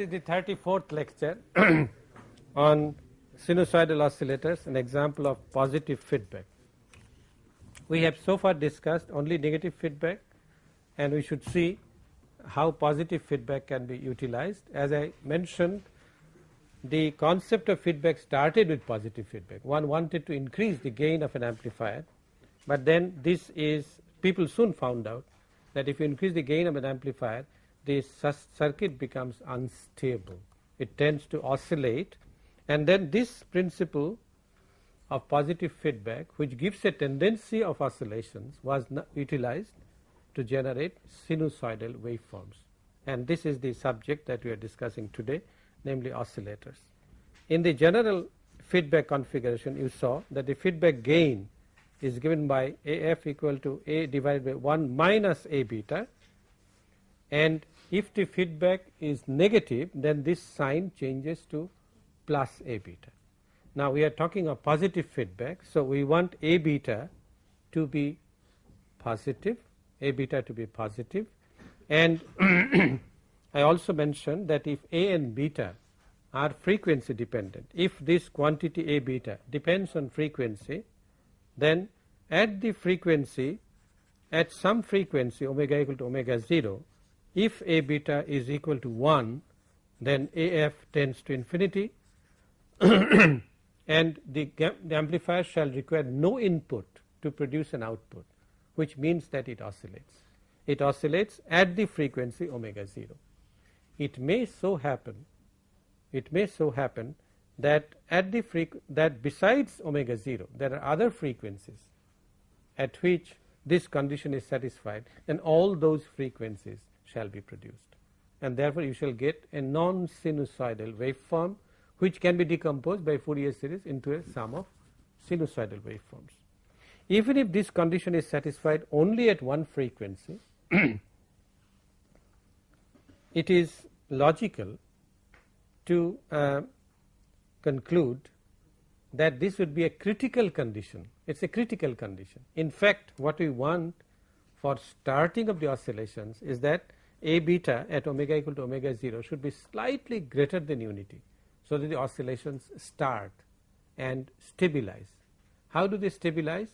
is the 34th lecture on sinusoidal oscillators an example of positive feedback. We have so far discussed only negative feedback and we should see how positive feedback can be utilized. As I mentioned the concept of feedback started with positive feedback. One wanted to increase the gain of an amplifier, but then this is people soon found out that if you increase the gain of an amplifier the circuit becomes unstable. It tends to oscillate and then this principle of positive feedback which gives a tendency of oscillations was utilized to generate sinusoidal waveforms and this is the subject that we are discussing today namely oscillators. In the general feedback configuration you saw that the feedback gain is given by AF equal to A divided by 1 minus A beta and if the feedback is negative then this sign changes to plus A beta. Now we are talking of positive feedback so we want A beta to be positive A beta to be positive and I also mentioned that if A and beta are frequency dependent if this quantity A beta depends on frequency then at the frequency at some frequency omega equal to omega 0 if A beta is equal to 1 then AF tends to infinity and the, the amplifier shall require no input to produce an output which means that it oscillates. It oscillates at the frequency omega 0. It may so happen it may so happen that at the that besides omega 0 there are other frequencies at which this condition is satisfied then all those frequencies shall be produced and therefore you shall get a non sinusoidal waveform which can be decomposed by Fourier series into a sum of sinusoidal waveforms. Even if this condition is satisfied only at one frequency it is logical to uh, conclude that this would be a critical condition. It is a critical condition. In fact, what we want for starting of the oscillations is that A beta at omega equal to omega 0 should be slightly greater than unity. So, that the oscillations start and stabilize. How do they stabilize?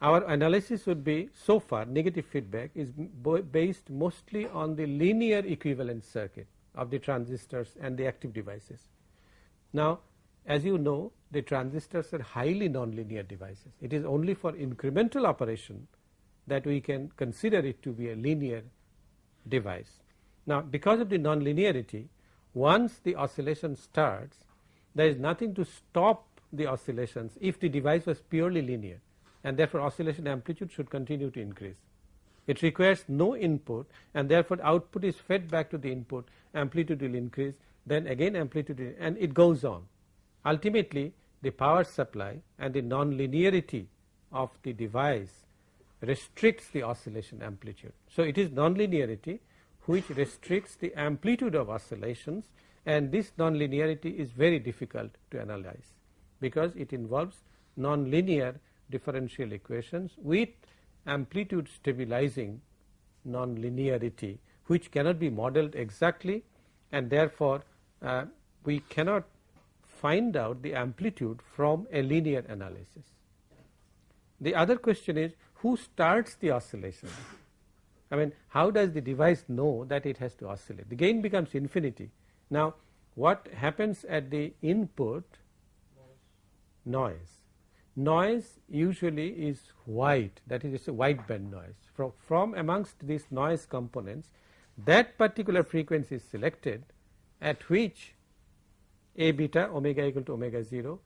Our analysis would be so far negative feedback is based mostly on the linear equivalent circuit of the transistors and the active devices. Now, as you know the transistors are highly nonlinear devices. It is only for incremental operation that we can consider it to be a linear device. Now, because of the nonlinearity once the oscillation starts there is nothing to stop the oscillations if the device was purely linear and therefore, oscillation amplitude should continue to increase. It requires no input and therefore, output is fed back to the input amplitude will increase then again amplitude and it goes on. Ultimately the power supply and the non-linearity of the device restricts the oscillation amplitude. So, it is non-linearity which restricts the amplitude of oscillations and this non-linearity is very difficult to analyze because it involves non-linear differential equations with amplitude stabilizing non-linearity which cannot be modeled exactly and therefore, uh, we cannot find out the amplitude from a linear analysis. The other question is who starts the oscillation? I mean how does the device know that it has to oscillate? The gain becomes infinity. Now, what happens at the input? Noise noise usually is white that is a wideband noise from, from amongst these noise components that particular frequency is selected at which a beta omega equal to omega 0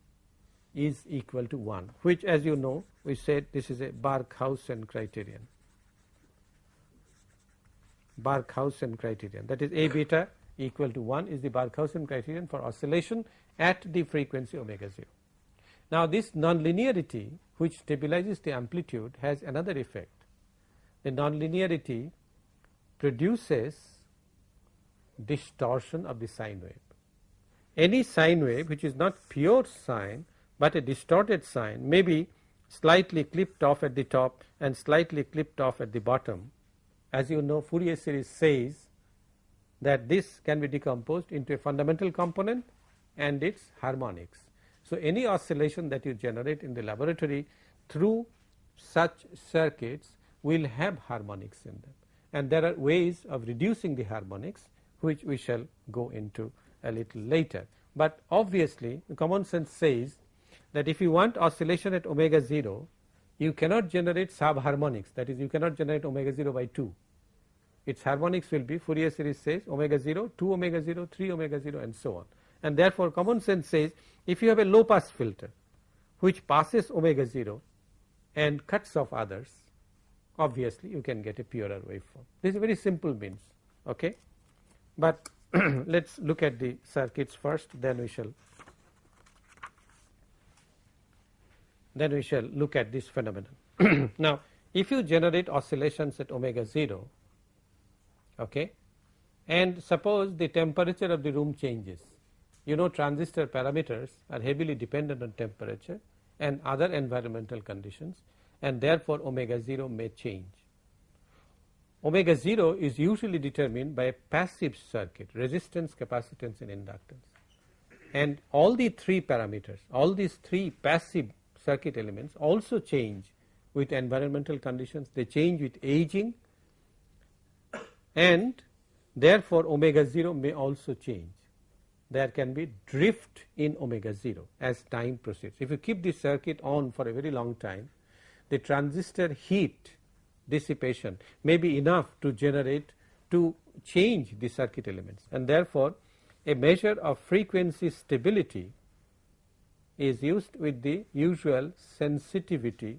is equal to 1 which as you know we said this is a Barkhausen criterion Barkhausen criterion that is a beta equal to 1 is the Barkhausen criterion for oscillation at the frequency omega 0 now, this nonlinearity which stabilizes the amplitude has another effect. The nonlinearity produces distortion of the sine wave. Any sine wave which is not pure sine, but a distorted sine may be slightly clipped off at the top and slightly clipped off at the bottom. As you know Fourier series says that this can be decomposed into a fundamental component and its harmonics. So, any oscillation that you generate in the laboratory through such circuits will have harmonics in them and there are ways of reducing the harmonics which we shall go into a little later. But obviously common sense says that if you want oscillation at omega 0 you cannot generate subharmonics. That is you cannot generate omega 0 by 2 its harmonics will be Fourier series says omega 0 2 omega 0 3 omega 0 and so on. And therefore common sense says if you have a low pass filter which passes omega 0 and cuts off others obviously you can get a purer waveform. This is very simple means okay? But let us look at the circuits first then we shall then we shall look at this phenomenon. Now if you generate oscillations at omega 0 okay and suppose the temperature of the room changes. You know transistor parameters are heavily dependent on temperature and other environmental conditions and therefore omega 0 may change. Omega 0 is usually determined by a passive circuit resistance capacitance and inductance. And all the three parameters all these three passive circuit elements also change with environmental conditions. They change with aging and therefore omega 0 may also change. There can be drift in omega 0 as time proceeds. If you keep this circuit on for a very long time the transistor heat dissipation may be enough to generate to change the circuit elements. And therefore a measure of frequency stability is used with the usual sensitivity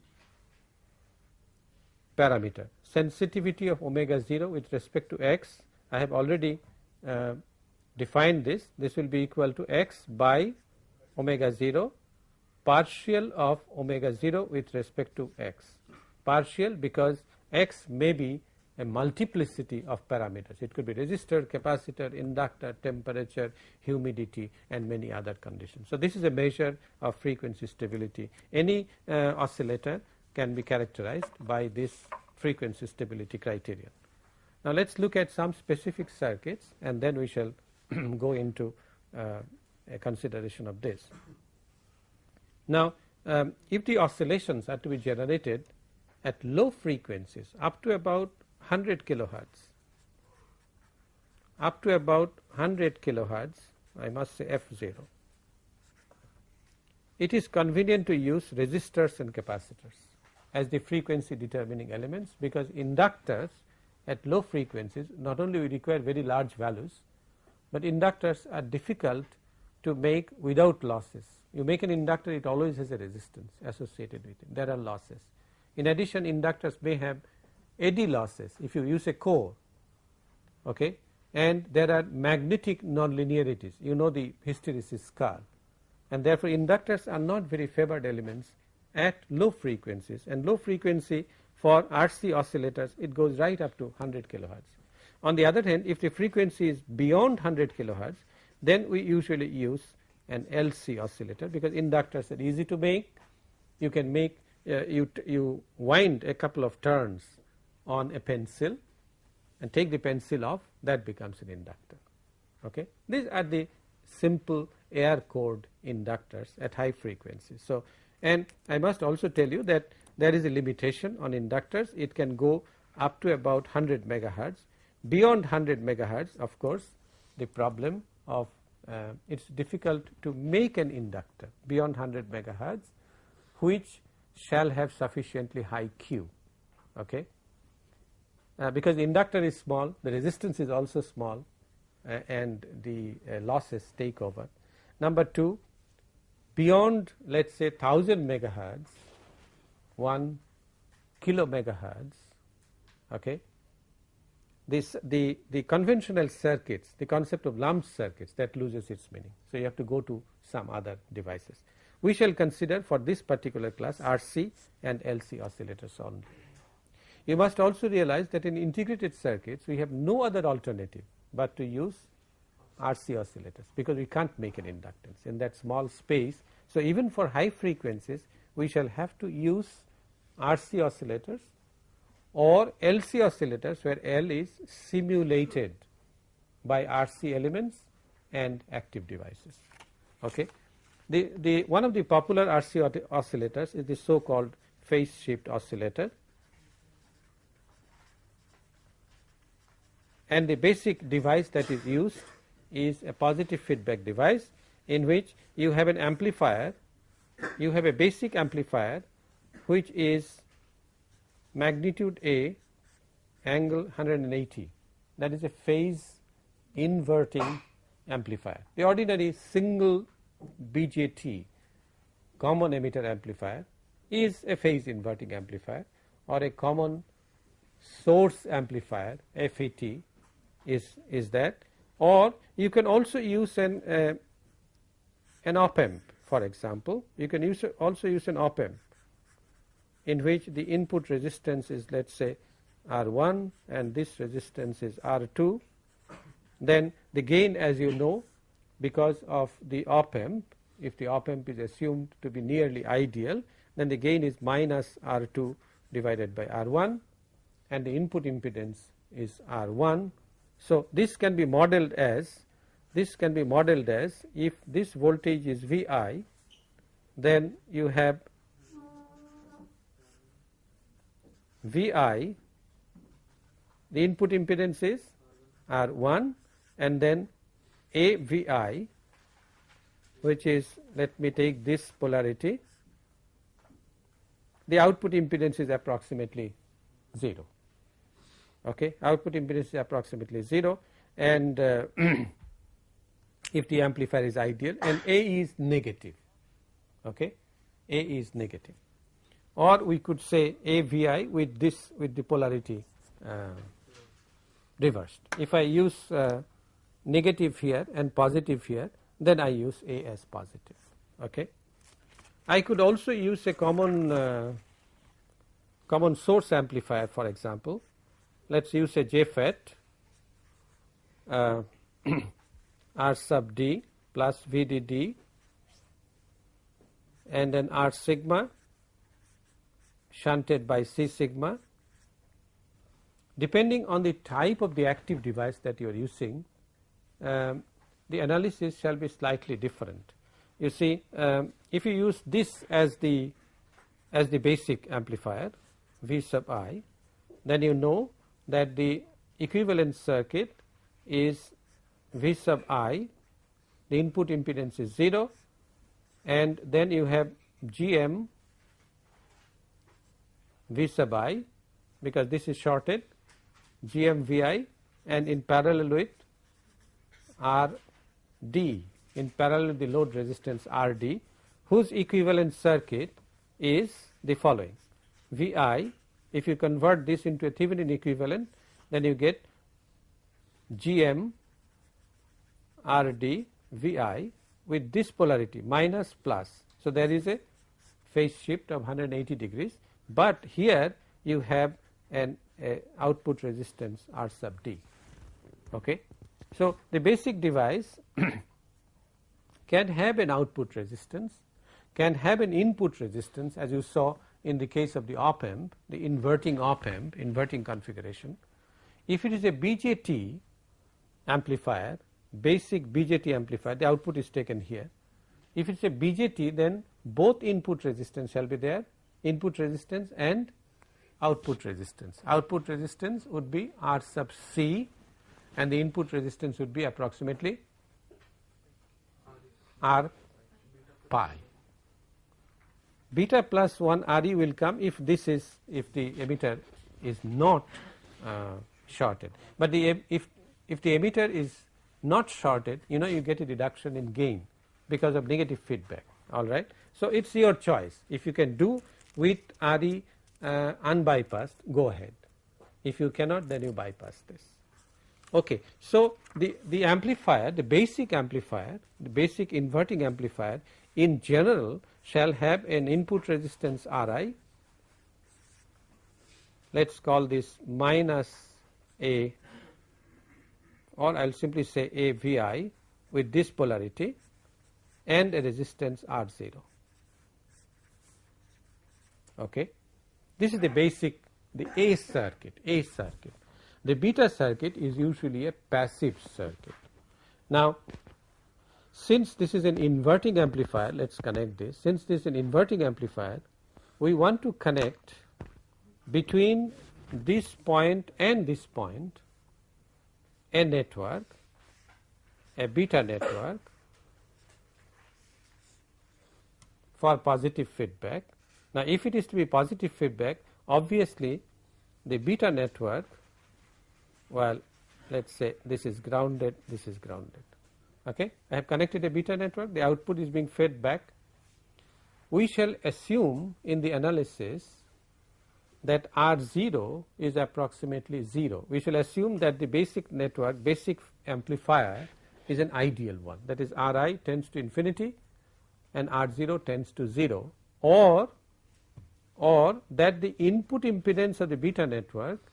parameter. Sensitivity of omega 0 with respect to x I have already uh, defined this this will be equal to x by omega 0 partial of omega 0 with respect to x partial because x may be a multiplicity of parameters. It could be resistor capacitor inductor temperature humidity and many other conditions. So this is a measure of frequency stability. Any uh, oscillator can be characterized by this frequency stability criterion. Now let us look at some specific circuits and then we shall go into uh, a consideration of this. Now, um, if the oscillations are to be generated at low frequencies up to about 100 kilohertz, up to about 100 kilohertz I must say f 0, it is convenient to use resistors and capacitors as the frequency determining elements because inductors at low frequencies not only we require very large values, but inductors are difficult to make without losses. You make an inductor it always has a resistance associated with it there are losses. In addition inductors may have eddy losses if you use a core okay? And there are magnetic nonlinearities. You know the hysteresis curve and therefore inductors are not very favored elements at low frequencies. And low frequency for RC oscillators it goes right up to 100 kilohertz. On the other hand if the frequency is beyond 100 kilohertz then we usually use an LC oscillator because inductors are easy to make. You can make uh, you, you wind a couple of turns on a pencil and take the pencil off that becomes an inductor. Okay? These are the simple air cored inductors at high frequencies so and I must also tell you that there is a limitation on inductors. It can go up to about 100 megahertz. Beyond 100 megahertz of course the problem of uh, it is difficult to make an inductor beyond 100 megahertz which shall have sufficiently high Q. Okay uh, because the inductor is small the resistance is also small uh, and the uh, losses take over. Number 2 beyond let us say 1000 megahertz 1 kilo megahertz okay this the the conventional circuits the concept of lump circuits that loses its meaning. So you have to go to some other devices. We shall consider for this particular class RC and LC oscillators only you must also realize that in integrated circuits we have no other alternative but to use RC oscillators because we can't make an inductance in that small space. So, even for high frequencies we shall have to use RC oscillators or LC oscillators where L is simulated by RC elements and active devices. Okay. The, the one of the popular RC oscillators is the so called phase shift oscillator and the basic device that is used is a positive feedback device in which you have an amplifier you have a basic amplifier which is magnitude A angle 180 that is a phase inverting amplifier. The ordinary single BJT common emitter amplifier is a phase inverting amplifier or a common source amplifier FET is, is that. Or you can also use an uh, an op amp for example. You can use also use an op amp in which the input resistance is let us say R1 and this resistance is R2 then the gain as you know because of the op amp if the op amp is assumed to be nearly ideal then the gain is minus R2 divided by R1 and the input impedance is R1. So, this can be modeled as this can be modeled as if this voltage is Vi then you have Vi the input impedance is R1 and then AVI which is let me take this polarity the output impedance is approximately 0 okay output impedance is approximately 0 and uh, if the amplifier is ideal and A is negative okay A is negative or we could say AVI with this with the polarity uh, reversed. If I use uh, negative here and positive here then I use A as positive. Okay. I could also use a common uh, common source amplifier for example. Let us use a JFET uh, R sub D plus VDD and then R sigma shunted by C sigma depending on the type of the active device that you are using um, the analysis shall be slightly different. You see um, if you use this as the as the basic amplifier V sub i then you know that the equivalent circuit is V sub i the input impedance is 0 and then you have GM V sub i because this is shorted GM VI and in parallel with RD in parallel with the load resistance RD whose equivalent circuit is the following VI if you convert this into a Thevenin equivalent then you get GM RD VI with this polarity minus plus. So, there is a phase shift of 180 degrees, but here you have an output resistance R sub D. Okay. So, the basic device can have an output resistance, can have an input resistance as you saw in the case of the op amp, the inverting op amp, inverting configuration. If it is a BJT amplifier, basic BJT amplifier, the output is taken here. If it is a BJT, then both input resistance shall be there, input resistance and output resistance. Output resistance would be R sub C and the input resistance would be approximately R pi. Beta plus 1 RE will come if this is if the emitter is not uh, shorted, but the if if the emitter is not shorted you know you get a reduction in gain because of negative feedback all right. So, it is your choice if you can do with RE uh, unbypassed go ahead if you cannot then you bypass this. Okay. So, the, the amplifier the basic amplifier the basic inverting amplifier in general shall have an input resistance Ri let us call this minus a or I will simply say a Vi with this polarity and a resistance R 0. Okay. This is the basic the A circuit, A circuit. the beta circuit is usually a passive circuit. Now, since this is an inverting amplifier, let us connect this. Since this is an inverting amplifier, we want to connect between this point and this point a network, a beta network for positive feedback. Now, if it is to be positive feedback, obviously the beta network, well, let us say this is grounded, this is grounded. Okay. I have connected a beta network, the output is being fed back. We shall assume in the analysis that R 0 is approximately 0. We shall assume that the basic network, basic amplifier is an ideal one that is R i tends to infinity and R 0 tends to 0 or or that the input impedance of the beta network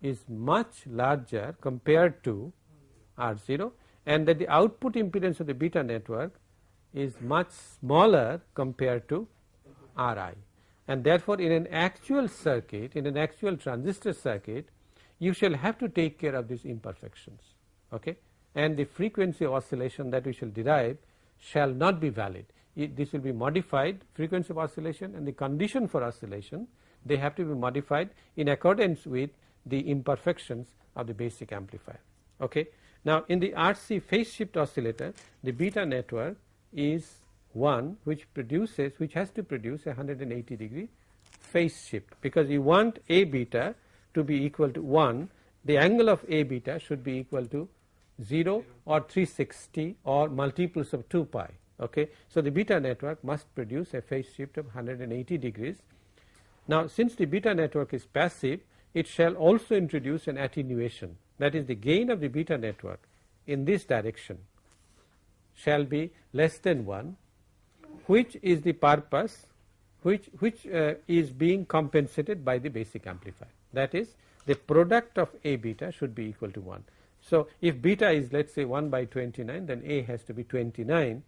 is much larger compared to R 0 and that the output impedance of the beta network is much smaller compared to R i and therefore, in an actual circuit in an actual transistor circuit you shall have to take care of these imperfections okay? and the frequency of oscillation that we shall derive shall not be valid. It, this will be modified frequency of oscillation and the condition for oscillation they have to be modified in accordance with the imperfections of the basic amplifier. Okay. Now, in the RC phase shift oscillator the beta network is one which produces which has to produce a 180 degree phase shift because you want A beta to be equal to 1 the angle of A beta should be equal to 0 or 360 or multiples of 2 pi. Okay. So, the beta network must produce a phase shift of 180 degrees. Now, since the beta network is passive it shall also introduce an attenuation that is the gain of the beta network in this direction shall be less than 1 which is the purpose which, which uh, is being compensated by the basic amplifier that is the product of A beta should be equal to 1. So, if beta is let us say 1 by 29 then A has to be 29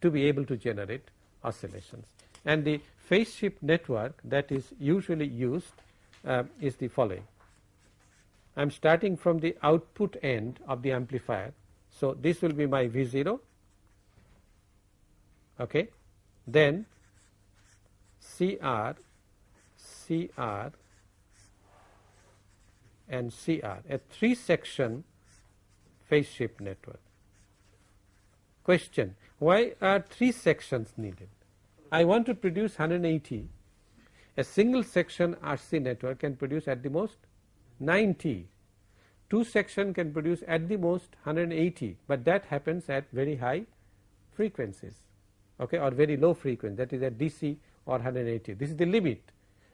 to be able to generate oscillations and the phase shift network that is usually used uh, is the following. I am starting from the output end of the amplifier. So, this will be my V 0 okay. then CR, CR and CR a 3 section phase shift network. Question why are 3 sections needed? I want to produce 180 a single section RC network can produce at the most 90 two section can produce at the most 180 but that happens at very high frequencies okay or very low frequency that is at DC or 180 this is the limit.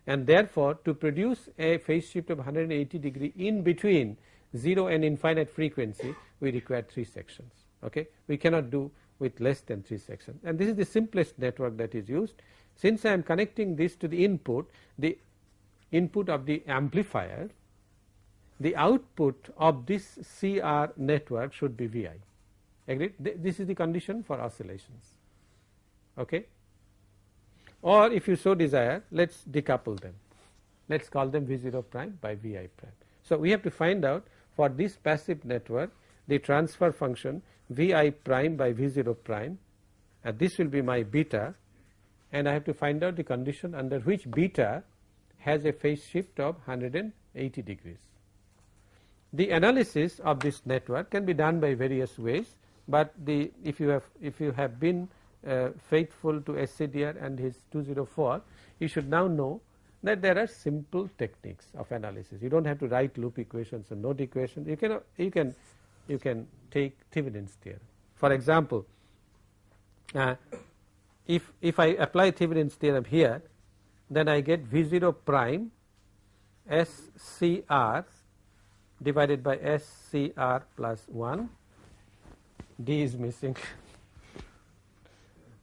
And therefore to produce a phase shift of 180 degree in between 0 and infinite frequency we require 3 sections okay. We cannot do with less than 3 sections. And this is the simplest network that is used. Since I am connecting this to the input the input of the amplifier the output of this CR network should be Vi agreed? This is the condition for oscillations. Okay? Or if you so desire let us decouple them. Let us call them V0 prime by Vi prime. So, we have to find out for this passive network the transfer function Vi prime by V0 prime and this will be my beta and I have to find out the condition under which beta has a phase shift of 180 degrees. The analysis of this network can be done by various ways, but the if you have if you have been uh, faithful to SCDR and his 204 you should now know that there are simple techniques of analysis you do not have to write loop equations and node equations you can you can you can take Thevenin's theorem. For example, uh, if, if I apply Thevenin's theorem here then I get V 0 prime S C R divided by S C R plus 1 D is missing.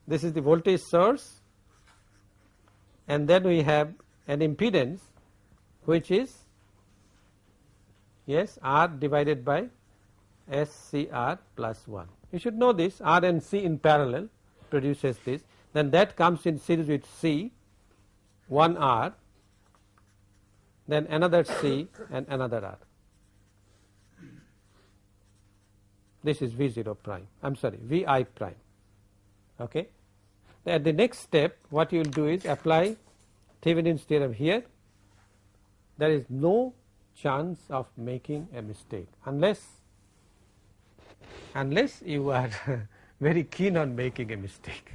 this is the voltage source. And then we have an impedance which is yes R divided by S C R plus 1. You should know this. R and C in parallel produces this. Then that comes in series with C 1 R then another C and another R this is V 0 prime I am sorry V i prime. Okay. At the next step what you will do is apply Thevenin's theorem here there is no chance of making a mistake unless unless you are very keen on making a mistake.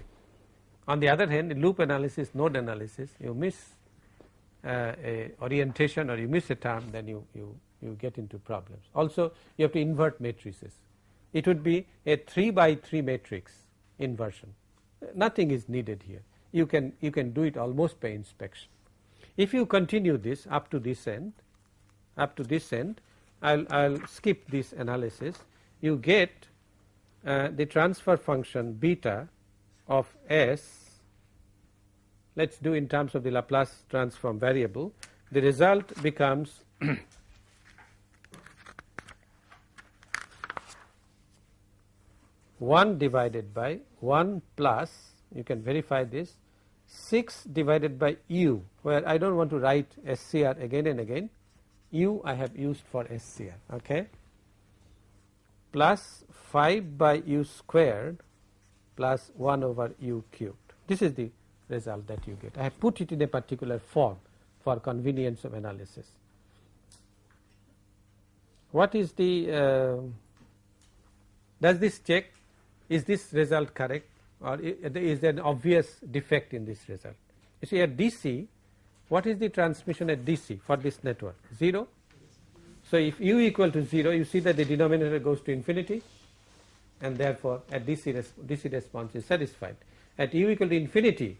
On the other hand loop analysis node analysis you miss uh, a orientation or you miss a term then you, you, you get into problems. Also you have to invert matrices. It would be a 3 by 3 matrix inversion. Nothing is needed here. You can you can do it almost by inspection. If you continue this up to this end, up to this end, I'll I'll skip this analysis. You get uh, the transfer function beta of s let us do in terms of the Laplace transform variable the result becomes 1 divided by 1 plus you can verify this 6 divided by u where I do not want to write SCR again and again. U I have used for SCR okay? Plus 5 by u squared plus 1 over u cubed. This is the result that you get. I have put it in a particular form for convenience of analysis. What is the uh, does this check is this result correct or is there an obvious defect in this result. You see at DC what is the transmission at DC for this network 0. So, if u equal to 0 you see that the denominator goes to infinity and therefore at DC, DC response is satisfied. At u equal to infinity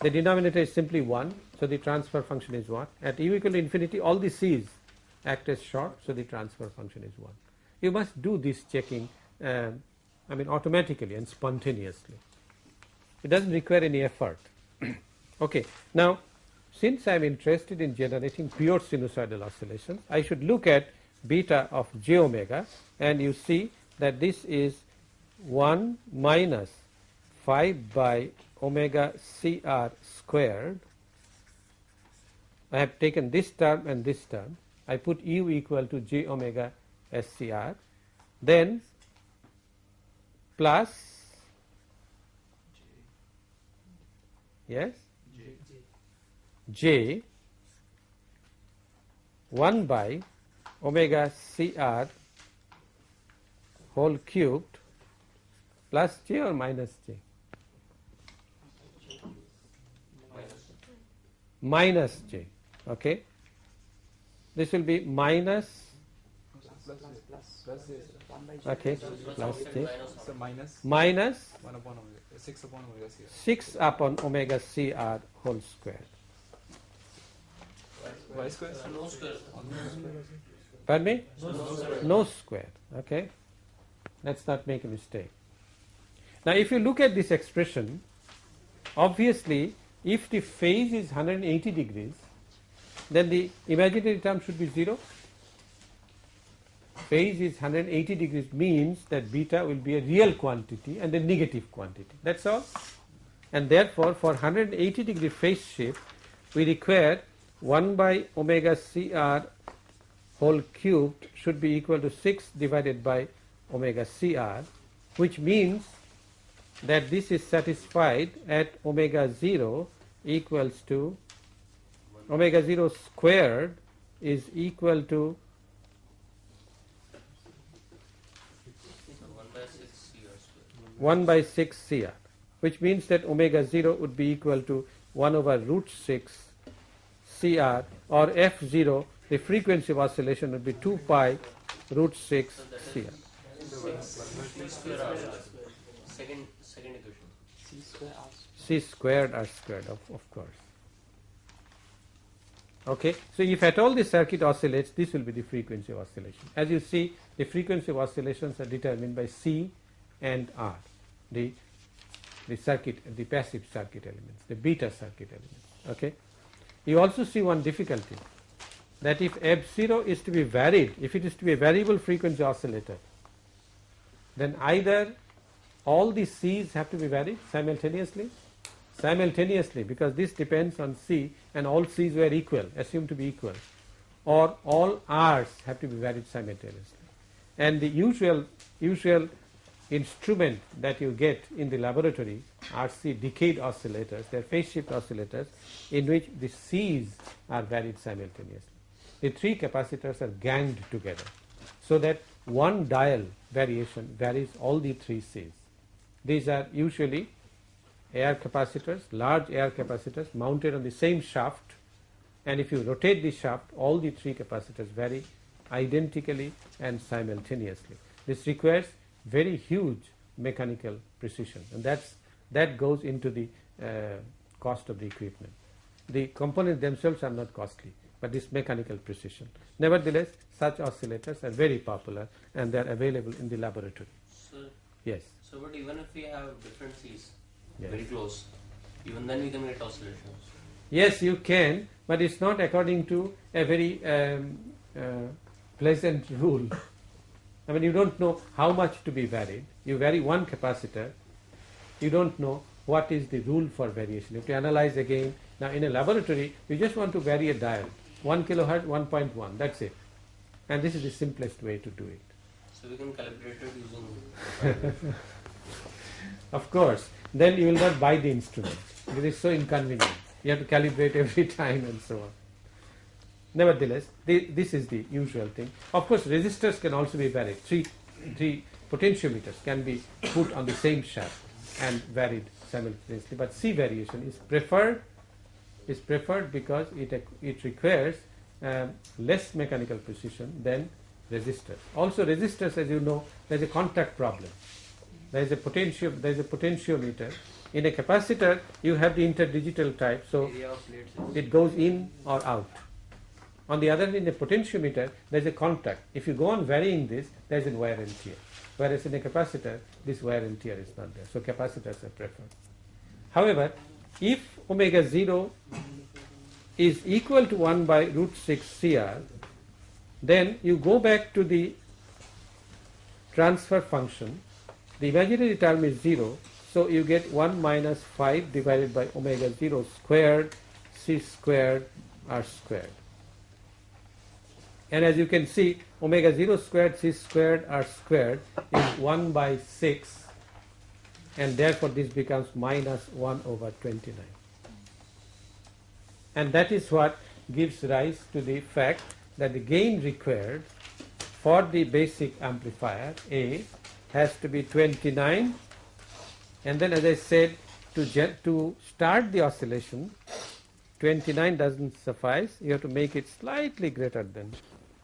the denominator is simply 1 so the transfer function is 1 at u equal to infinity all the c's act as short so the transfer function is 1. You must do this checking um, I mean automatically and spontaneously. It does not require any effort. okay. Now, since I am interested in generating pure sinusoidal oscillations, I should look at beta of j omega and you see that this is 1 minus 5 by omega CR squared. I have taken this term and this term. I put u equal to j omega SCR. Then plus? Yes? J. 1 by omega CR whole cubed plus j or minus j? Minus j. Okay. This will be minus okay. plus j So minus? Minus? 1 upon omega, 6 upon omega CR. 6 upon omega CR whole square. Y square? pardon me? No square. Okay. Let's not make a mistake. Now if you look at this expression obviously if the phase is 180 degrees then the imaginary term should be 0 phase is 180 degrees means that beta will be a real quantity and a negative quantity. That is all. And therefore for 180 degree phase shift we require 1 by omega CR whole cubed should be equal to 6 divided by omega CR which means that this is satisfied at omega 0 equals to omega 0 squared is equal to 1 by 6 CR which means that omega 0 would be equal to 1 over root 6 CR or F0 the frequency of oscillation would be 2 pi root 6 CR. Second, second equation. C squared R squared of, of course. Okay. So, if at all the circuit oscillates this will be the frequency of oscillation. As you see the frequency of oscillations are determined by C and R the the circuit the passive circuit elements the beta circuit elements. Okay. You also see one difficulty that if F0 is to be varied if it is to be a variable frequency oscillator then either all the C's have to be varied simultaneously simultaneously because this depends on C and all C's were equal assumed to be equal or all R's have to be varied simultaneously and the usual usual instrument that you get in the laboratory are the decade oscillators, they are phase shift oscillators in which the C's are varied simultaneously. The three capacitors are ganged together so that one dial variation varies all the three C's. These are usually air capacitors, large air capacitors mounted on the same shaft and if you rotate the shaft all the three capacitors vary identically and simultaneously. This requires very huge mechanical precision and that's that goes into the uh, cost of the equipment. The components themselves are not costly but this mechanical precision. Nevertheless such oscillators are very popular and they are available in the laboratory. So, Yes. so but even if we have different C's Yes. very close, even then we can get oscillations. Yes, you can, but it's not according to a very um, uh, pleasant rule. I mean, you don't know how much to be varied. You vary one capacitor, you don't know what is the rule for variation. You have to analyze again. Now, in a laboratory, you just want to vary a dial 1 kilohertz, 1.1, that's it. And this is the simplest way to do it. So we can calibrate it using. Of course, then you will not buy the instrument. It is so inconvenient. You have to calibrate every time and so on. Nevertheless, the, this is the usual thing. Of course, resistors can also be varied. Three, three potentiometers can be put on the same shaft and varied simultaneously. But C variation is preferred is preferred because it it requires um, less mechanical precision than resistors. Also, resistors, as you know, there is a contact problem. There is a potential. There is a potentiometer. In a capacitor, you have the interdigital type, so area of plates is it goes in or out. On the other hand, in a potentiometer, there is a contact. If you go on varying this, there is a wear and tear. Whereas in a capacitor, this wear and tear is not there. So capacitors are preferred. However, if omega 0 is equal to 1 by root 6 CR, then you go back to the transfer function. The imaginary term is 0, so you get 1 minus 5 divided by omega 0 squared c squared r squared. And as you can see, omega 0 squared c squared r squared is 1 by 6 and therefore this becomes minus 1 over 29. And that is what gives rise to the fact that the gain required for the basic amplifier A has to be 29 and then as I said to, to start the oscillation 29 doesn't suffice. You have to make it slightly greater than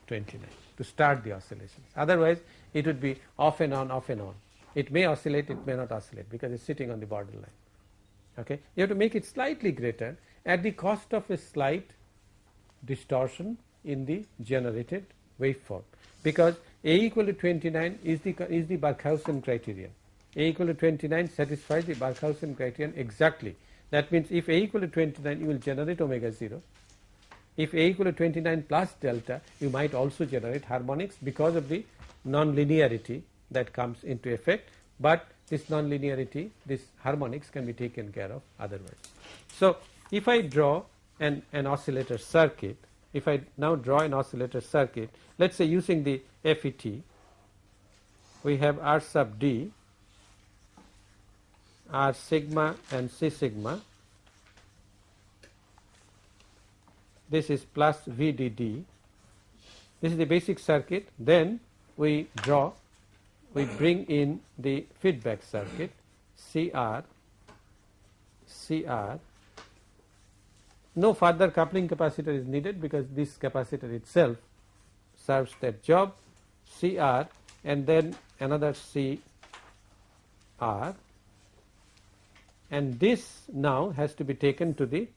29 to start the oscillations. Otherwise it would be off and on off and on. It may oscillate it may not oscillate because it's sitting on the borderline. Okay? You have to make it slightly greater at the cost of a slight distortion in the generated waveform. Because a equal to 29 is the is the Barkhausen criterion. A equal to 29 satisfies the Barkhausen criterion exactly. That means if a equal to 29 you will generate omega 0 if a equal to 29 plus delta you might also generate harmonics because of the non-linearity that comes into effect but this non-linearity this harmonics can be taken care of otherwise. So, if I draw an, an oscillator circuit if I now draw an oscillator circuit let us say using the FET we have R sub D R sigma and C sigma this is plus VDD this is the basic circuit. Then we draw we bring in the feedback circuit CR CR no further coupling capacitor is needed because this capacitor itself serves that job. CR and then another CR and this now has to be taken to the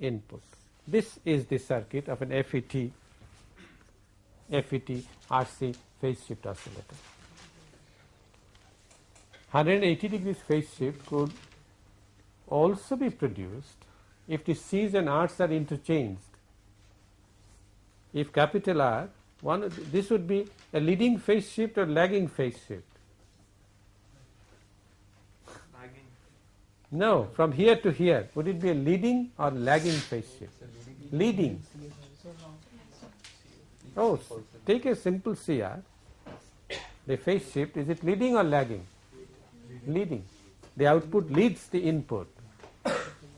input. This is the circuit of an FET FET RC phase shift oscillator. 180 degrees phase shift could also be produced if the C's and R's are interchanged. If capital R, one this would be a leading phase shift or lagging phase shift. No, from here to here, would it be a leading or lagging phase shift? Leading. Oh, take a simple CR the phase shift is it leading or lagging? Leading. The output leads the input.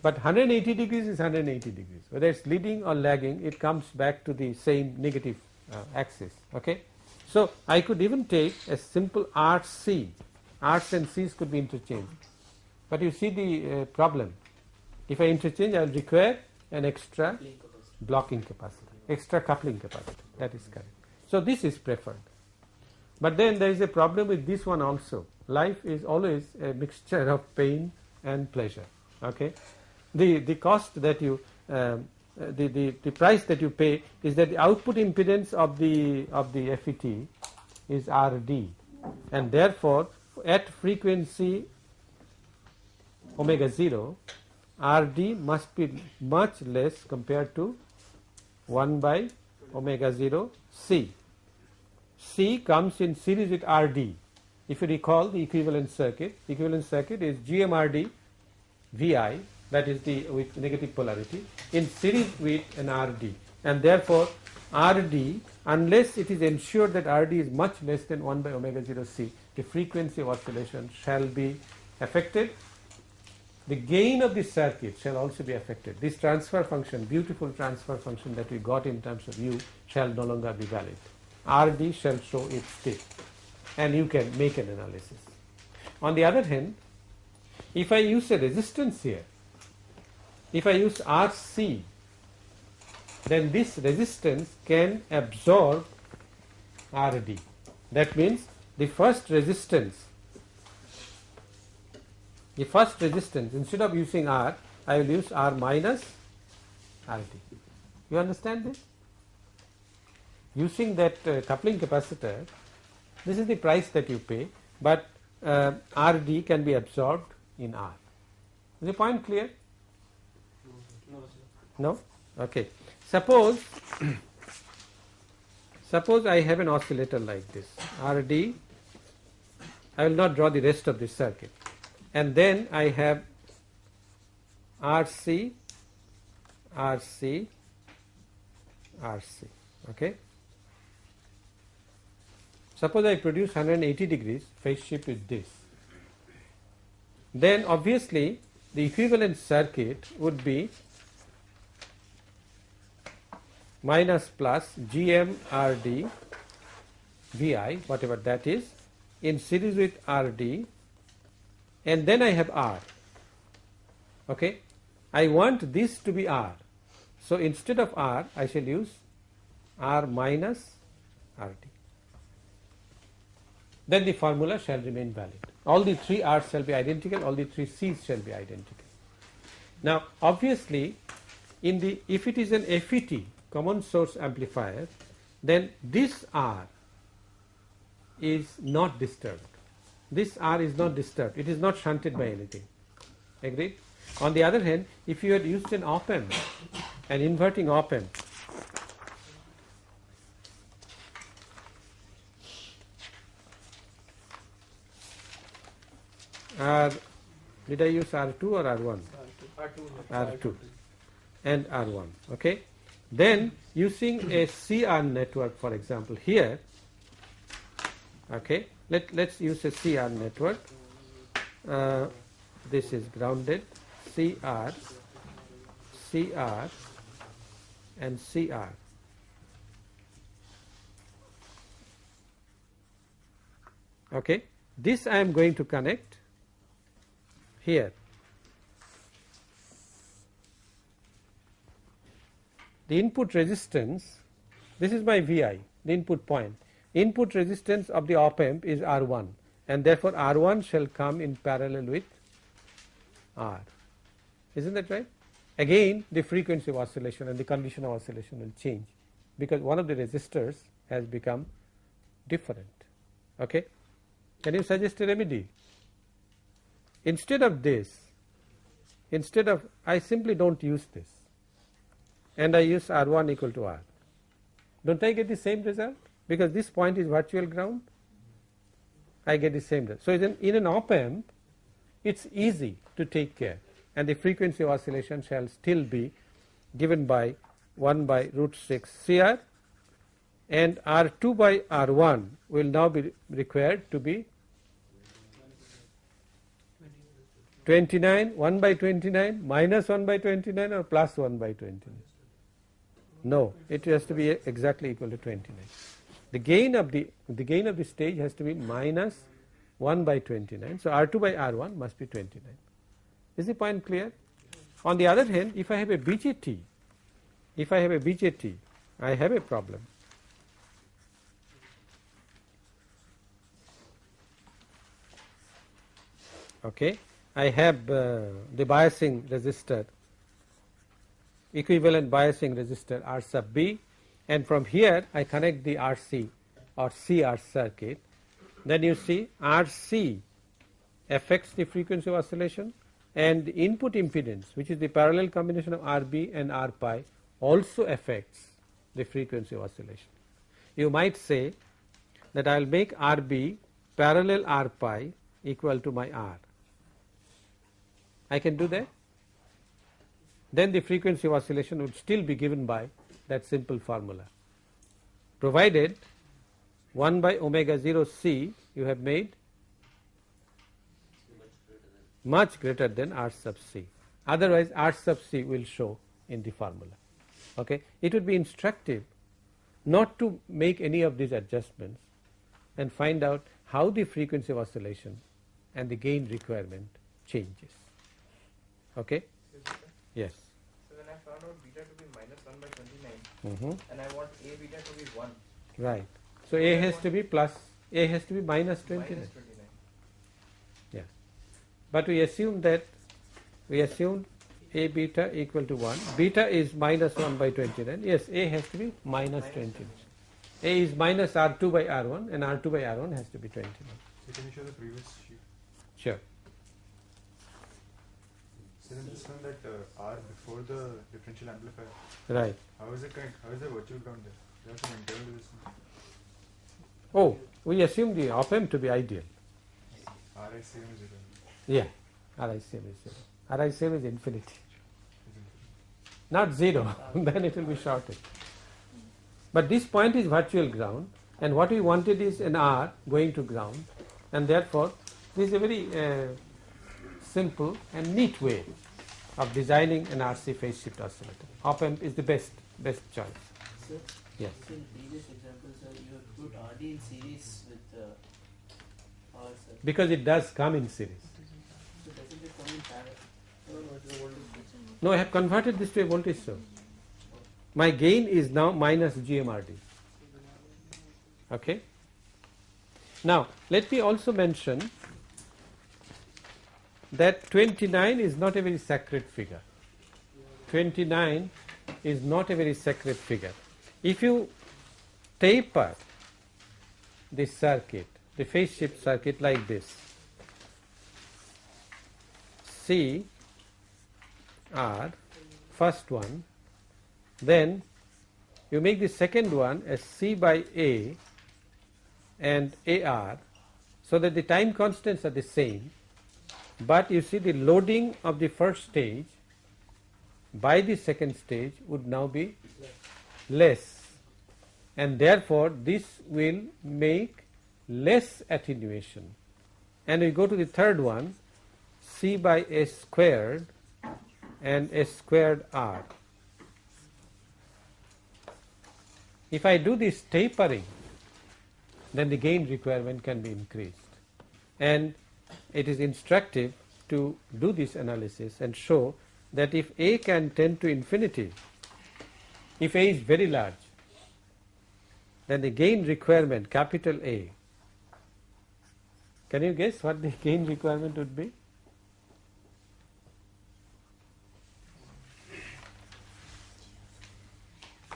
But 180 degrees is 180 degrees. Whether it's leading or lagging, it comes back to the same negative uh, axis. Okay. So I could even take a simple RC. R's and C's could be interchanged. But you see the uh, problem. If I interchange, I will require an extra blocking capacity, extra coupling capacity. That is correct. So this is preferred. But then there is a problem with this one also. Life is always a mixture of pain and pleasure. Okay, the the cost that you um, the, the the price that you pay is that the output impedance of the of the FET is RD, and therefore at frequency omega 0 RD must be much less compared to 1 by omega 0 C. C comes in series with RD. If you recall the equivalent circuit, equivalent circuit is GMRD VI that is the with negative polarity in series with an RD and therefore RD unless it is ensured that RD is much less than 1 by omega 0 C the frequency of oscillation shall be affected the gain of this circuit shall also be affected. This transfer function, beautiful transfer function that we got in terms of U shall no longer be valid. RD shall show its state and you can make an analysis. On the other hand, if I use a resistance here, if I use RC, then this resistance can absorb RD. That means the first resistance the first resistance instead of using R I will use R minus RD. You understand this? Using that uh, coupling capacitor this is the price that you pay but uh, RD can be absorbed in R. Is the point clear? No? Okay. Suppose suppose I have an oscillator like this RD I will not draw the rest of this circuit and then I have RC, RC, RC. Okay. Suppose I produce 180 degrees phase shift with this. Then obviously the equivalent circuit would be minus plus GM RD VI whatever that is in series with RD and then I have R. Okay, I want this to be R. So instead of R, I shall use R minus RD. Then the formula shall remain valid. All the three R's shall be identical, all the three C's shall be identical. Now, obviously, in the if it is an FET common source amplifier, then this R is not disturbed this R is not disturbed, it is not shunted by anything. Agreed? On the other hand, if you had used an op amp, an inverting op amp, R, did I use R2 or R1? R2. R2 and R1. Okay. Then using a CR network, for example, here, okay, let let's use a CR network. Uh, this is grounded CR, CR, and CR. Okay, this I am going to connect here. The input resistance, this is my VI, the input point input resistance of the op amp is R1 and therefore R1 shall come in parallel with R. Isn't that right? Again the frequency of oscillation and the condition of oscillation will change because one of the resistors has become different. Okay? Can you suggest a remedy? Instead of this, instead of I simply don't use this and I use R1 equal to R. Don't I get the same result? Because this point is virtual ground I get the same result. So, in, in an op amp it is easy to take care. And the frequency oscillation shall still be given by 1 by root 6 CR and R2 by R1 will now be required to be 29 1 by 29 minus 1 by 29 or plus 1 by 29 no it has to be exactly equal to 29 the gain of the the gain of the stage has to be minus 1 by 29 so r2 by r1 must be 29 is the point clear? On the other hand if i have a bjt if i have a bjt i have a problem. Okay? I have uh, the biasing resistor equivalent biasing resistor R sub B and from here I connect the RC or CR circuit. Then you see RC affects the frequency of oscillation and the input impedance which is the parallel combination of RB and R pi also affects the frequency of oscillation. You might say that I will make RB parallel R pi equal to my R. I can do that. Then the frequency of oscillation would still be given by that simple formula. Provided 1 by omega 0 c you have made much greater than r sub c. Otherwise r sub c will show in the formula. Okay? It would be instructive not to make any of these adjustments and find out how the frequency of oscillation and the gain requirement changes. Okay? Yes. So when I found out beta to be minus 1 by 29 Mm -hmm. and I want A beta to be 1. Right. So A has to be plus, A has to be minus 29. Minus 29. Yes. But we assume that, we assume A beta equal to 1. Beta is minus 1 by 29. Yes, A has to be minus 29. A is minus R2 by R1 and R2 by R1 has to be 29. So can you show the previous sheet? Sure. In this one that uh, R before the differential amplifier, Right. how is it connect? How is the virtual ground there? You have some internal to this one. Oh, we assume the op amp to be ideal. RI same is zero. Yeah. Ri same is 0. Ri same is infinity. Not 0 then it will be shorted. But this point is virtual ground and what we wanted is an R going to ground and therefore this is a very uh, simple and neat way of designing an RC phase shift oscillator. Op amp is the best best choice. Sir, Yes. in previous examples, sir, you have put RD in series with uh, R, sir. Because it does come in series. So doesn't it come in parallel? No, no, it's a voltage. No, I have converted this to a voltage source. My gain is now minus GMRD. Okay. Now, let me also mention that 29 is not a very sacred figure. 29 is not a very sacred figure. If you taper the circuit, the phase shift circuit like this, C R first one, then you make the second one as C by A and AR so that the time constants are the same but you see the loading of the first stage by the second stage would now be less. And therefore this will make less attenuation. And we go to the third one C by S squared and S squared R. If I do this tapering then the gain requirement can be increased. And it is instructive to do this analysis and show that if A can tend to infinity, if A is very large, then the gain requirement capital A, can you guess what the gain requirement would be?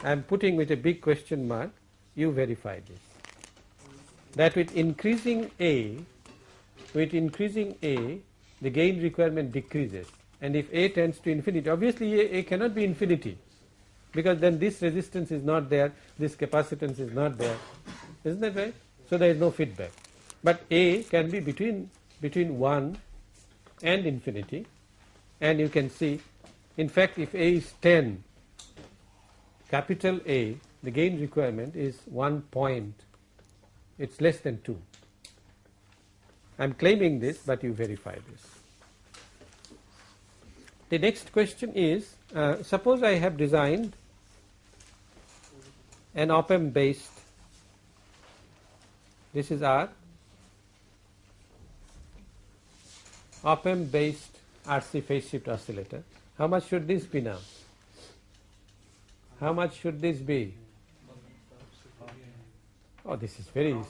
I am putting with a big question mark, you verify this. That with increasing A, with increasing A, the gain requirement decreases and if A tends to infinity, obviously A, A cannot be infinity because then this resistance is not there, this capacitance is not there, isn't that right? So there is no feedback. But A can be between between 1 and infinity and you can see in fact if A is 10 capital A the gain requirement is 1 point, it is less than 2. I am claiming this, but you verify this. The next question is, uh, suppose I have designed an op amp based, this is R, op amp based RC phase shift oscillator. How much should this be now? How much should this be? Oh, this is very easy.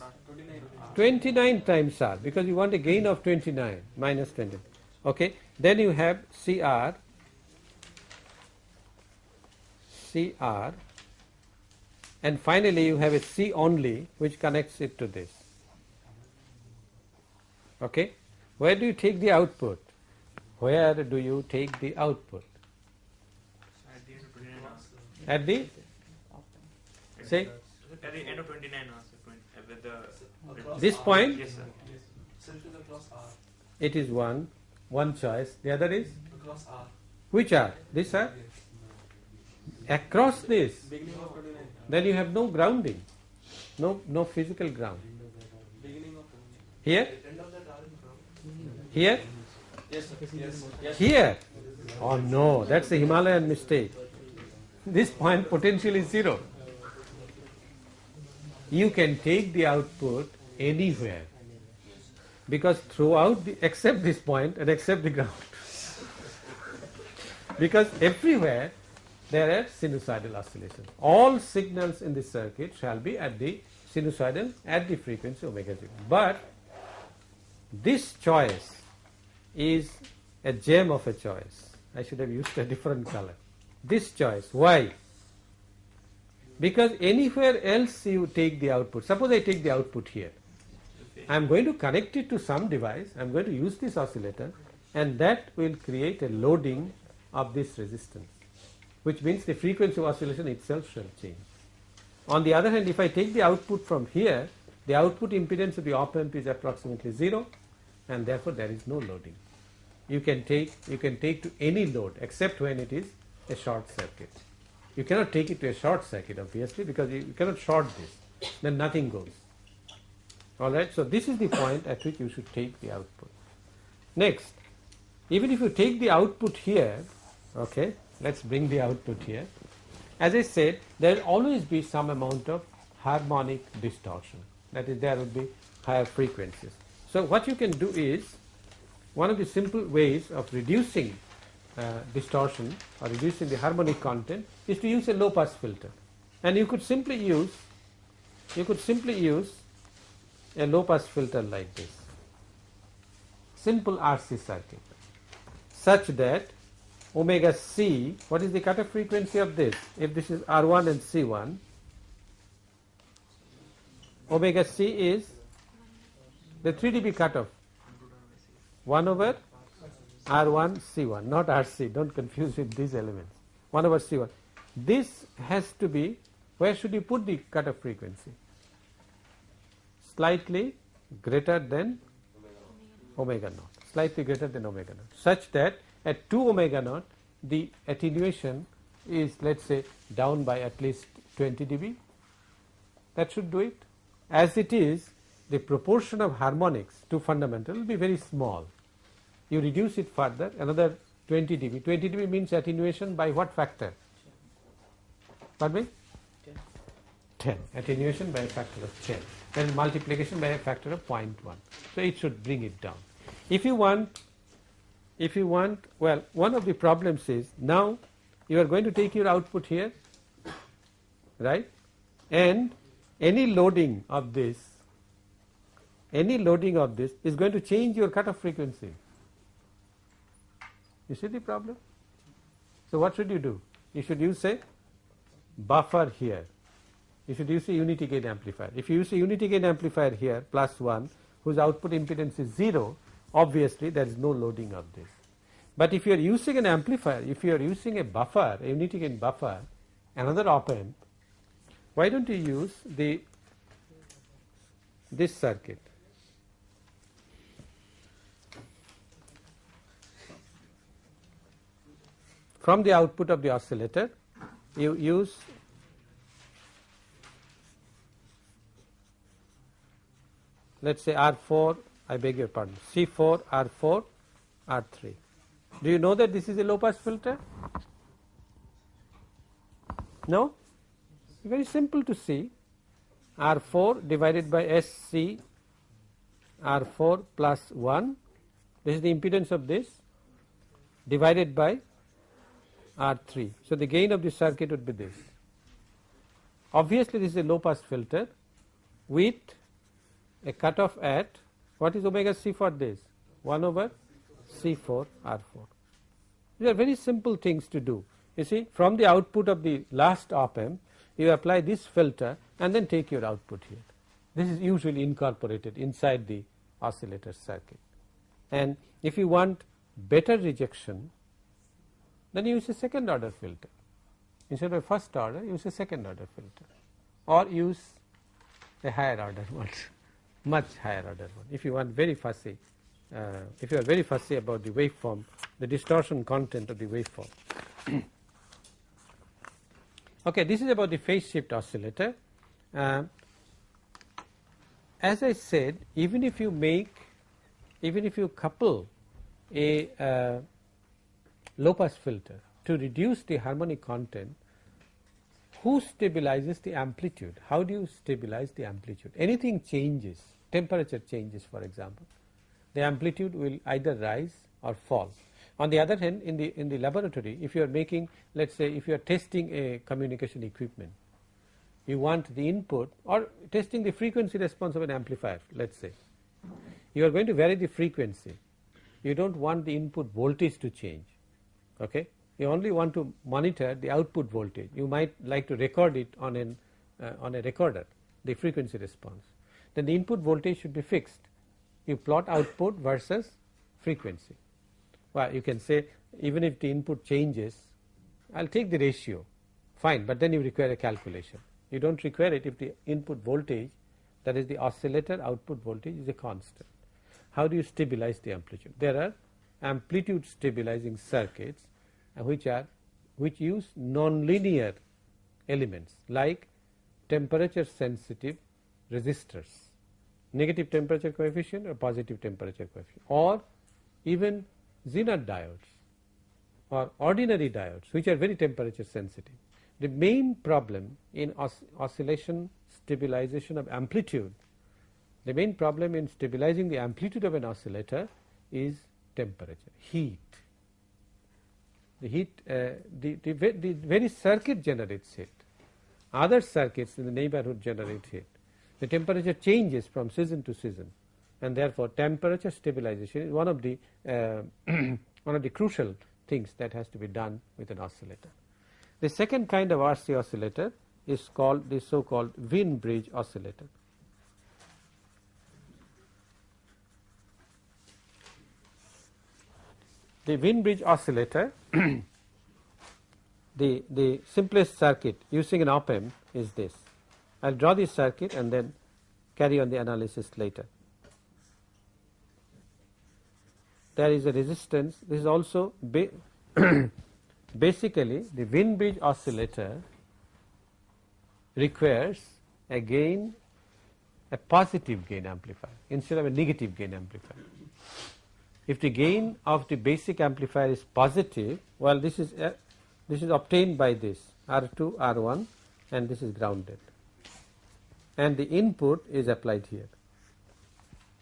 29 times R because you want a gain of 29 minus 20. Okay, then you have CR, CR, and finally you have a C only which connects it to this. Okay, where do you take the output? Where do you take the output? At the say At the end of 29 also, 20, uh, with the this point? Yes sir. Central it is one one choice. The other is? Across R. which are this are across this. Beginning of 29. then you have no grounding. No no physical ground. Beginning of 29. here? End of that R is from. here? Yes, sir. Yes. Yes. here? Oh no. That's a himalayan mistake. This point potential is zero you can take the output anywhere. Because throughout the except this point and except the ground. Because everywhere there are sinusoidal oscillations. All signals in the circuit shall be at the sinusoidal at the frequency omega 0 but this choice is a gem of a choice. I should have used a different color. This choice why because anywhere else you take the output suppose I take the output here I am going to connect it to some device I am going to use this oscillator and that will create a loading of this resistance which means the frequency of oscillation itself shall change. On the other hand if I take the output from here the output impedance of the op amp is approximately 0 and therefore there is no loading. You can take you can take to any load except when it is a short circuit. You cannot take it to a short circuit obviously because you, you cannot short this then nothing goes. Alright, so this is the point at which you should take the output. Next, even if you take the output here, okay, let's bring the output here. As I said, there will always be some amount of harmonic distortion. That is, there will be higher frequencies. So what you can do is, one of the simple ways of reducing uh, distortion or reducing the harmonic content is to use a low pass filter. And you could simply use, you could simply use a low pass filter like this. Simple RC circuit. Such that omega c what is the cutoff frequency of this? If this is R1 and C1 omega c is the 3 dB cutoff. 1 over R1 C1 not RC don't confuse with these elements. 1 over C1 this has to be where should you put the cutoff frequency slightly greater than omega naught, slightly greater than omega naught, such that at 2 omega naught the attenuation is let us say down by at least 20 dB. That should do it. As it is, the proportion of harmonics to fundamental will be very small. You reduce it further, another 20 dB. 20 dB means attenuation by what factor? Pardon me? 10. Attenuation by a factor of 10 then multiplication by a factor of 0.1. So it should bring it down. If you want, if you want, well, one of the problems is now you are going to take your output here, right? And any loading of this, any loading of this is going to change your cutoff frequency. You see the problem? So what should you do? You should use a buffer here If you use a unity gain amplifier. If you use a unity gain amplifier here plus 1 whose output impedance is 0 obviously there is no loading of this. But if you are using an amplifier, if you are using a buffer, a unity gain buffer, another op amp, why don't you use the this circuit? From the output of the oscillator, you use let us say R 4 I beg your pardon C 4 R 4 R 3. Do you know that this is a low pass filter? No? Very simple to see R 4 divided by S C R 4 plus 1 this is the impedance of this divided by R3. So, the gain of the circuit would be this. Obviously, this is a low pass filter with a cutoff at what is omega c for this 1 over C4 R4. These are very simple things to do. You see from the output of the last op amp you apply this filter and then take your output here. This is usually incorporated inside the oscillator circuit and if you want better rejection then use a second order filter. Instead of first order use a second order filter. Or use a higher order one much higher order one. If you want very fussy uh, if you are very fussy about the waveform the distortion content of the waveform. Okay this is about the phase shift oscillator. Uh, as I said even if you make even if you couple a uh, low pass filter to reduce the harmonic content who stabilizes the amplitude? How do you stabilize the amplitude? Anything changes temperature changes for example the amplitude will either rise or fall. On the other hand in the in the laboratory if you are making let us say if you are testing a communication equipment you want the input or testing the frequency response of an amplifier let us say you are going to vary the frequency. You do not want the input voltage to change okay? You only want to monitor the output voltage. You might like to record it on an uh, on a recorder the frequency response. Then the input voltage should be fixed. You plot output versus frequency. Well you can say even if the input changes I will take the ratio. Fine but then you require a calculation. You do not require it if the input voltage that is the oscillator output voltage is a constant. How do you stabilize the amplitude? There are amplitude stabilizing circuits uh, which are which use nonlinear elements like temperature sensitive resistors, negative temperature coefficient or positive temperature coefficient or even Zener diodes or ordinary diodes which are very temperature sensitive. The main problem in os oscillation stabilization of amplitude, the main problem in stabilizing the amplitude of an oscillator is temperature, heat. The heat, uh, the, the, the very circuit generates heat, other circuits in the neighborhood generate heat. The temperature changes from season to season and therefore temperature stabilization is one of the uh, one of the crucial things that has to be done with an oscillator. The second kind of RC oscillator is called the so called Wien bridge oscillator. The Wien bridge oscillator the, the simplest circuit using an op amp is this. I will draw this circuit and then carry on the analysis later. There is a resistance this is also basically the Wien bridge oscillator requires a gain a positive gain amplifier instead of a negative gain amplifier. If the gain of the basic amplifier is positive well this is a, this is obtained by this R2 R1 and this is grounded. And the input is applied here.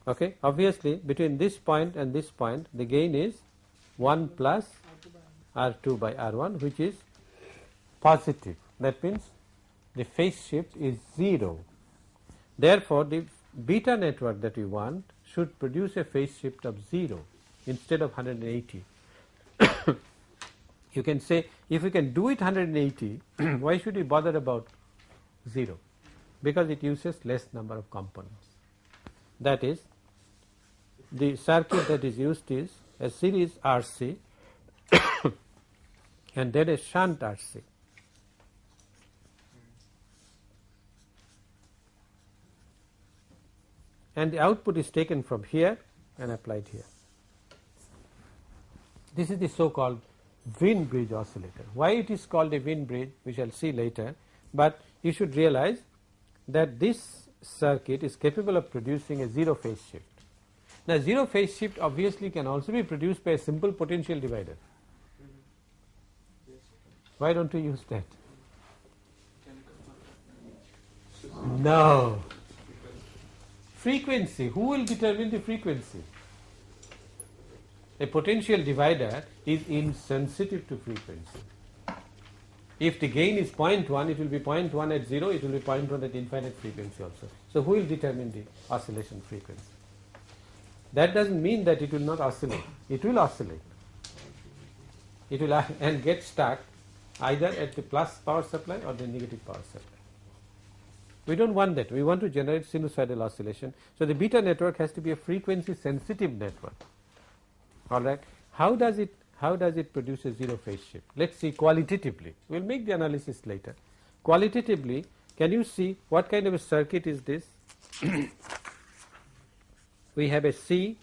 Okay? Obviously between this point and this point the gain is 1 plus R2 by R1 which is positive. That means the phase shift is 0 therefore the beta network that we want should produce a phase shift of 0 instead of 180 you can say if we can do it 180 why should we bother about 0 because it uses less number of components that is the circuit that is used is a series RC and then a shunt RC. And the output is taken from here and applied here. This is the so called Wien bridge oscillator. Why it is called a Wien bridge we shall see later, but you should realize that this circuit is capable of producing a zero phase shift. Now zero phase shift obviously can also be produced by a simple potential divider. Why don't we use that? No. Frequency. Who will determine the frequency? A potential divider is insensitive to frequency. If the gain is 0.1, it will be 0.1 at 0, it will be 0.1 at infinite frequency also. So who will determine the oscillation frequency? That doesn't mean that it will not oscillate. It will oscillate. It will and get stuck either at the plus power supply or the negative power supply. We don't want that. We want to generate sinusoidal oscillation. So the beta network has to be a frequency sensitive network. All right. How does it how does it produce a zero phase shift? Let's see qualitatively. We'll make the analysis later. Qualitatively, can you see what kind of a circuit is this? we have a C,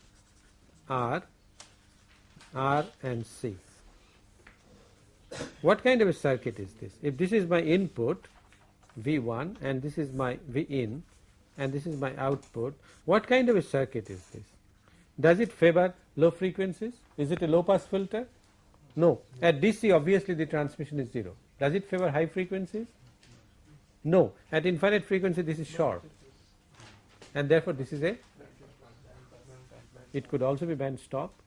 R, R and C. What kind of a circuit is this? If this is my input V1 and this is my V in and this is my output, what kind of a circuit is this? Does it favor low frequencies? Is it a low pass filter? No. At DC obviously the transmission is 0. Does it favor high frequencies? No. At infinite frequency this is short and therefore this is a it could also be band stop.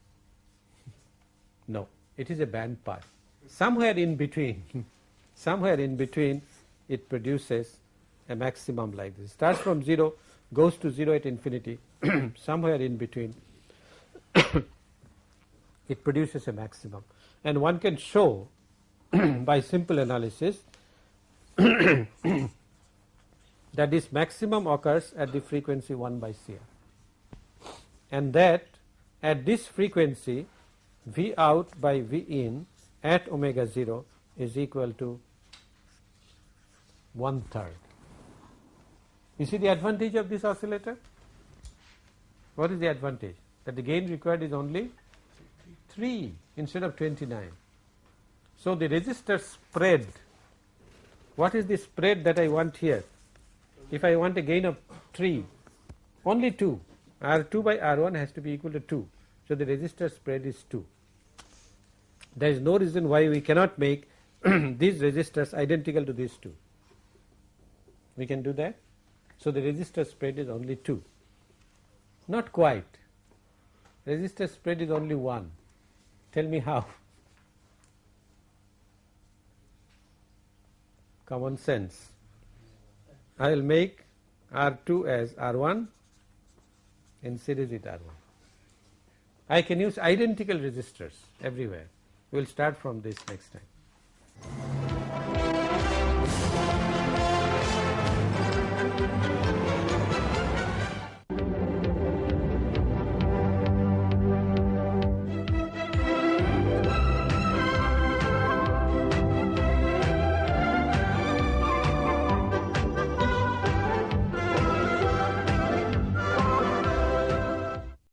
No, it is a band pass. Somewhere in between, somewhere in between it produces a maximum like this. Starts from 0, goes to 0 at infinity, somewhere in between it produces a maximum. And one can show by simple analysis that this maximum occurs at the frequency 1 by CR and that at this frequency V out by V in at omega 0 is equal to one third. You see the advantage of this oscillator? What is the advantage? That the gain required is only 3 instead of 29. So the resistor spread, what is the spread that I want here? If I want a gain of 3, only 2, R2 by R1 has to be equal to 2. So the resistor spread is 2. There is no reason why we cannot make these resistors identical to these two. We can do that. So the resistor spread is only 2. Not quite. Resistor spread is only 1. Tell me how. Common sense. I will make R2 as R1 in series with R1. I can use identical resistors everywhere. We will start from this next time.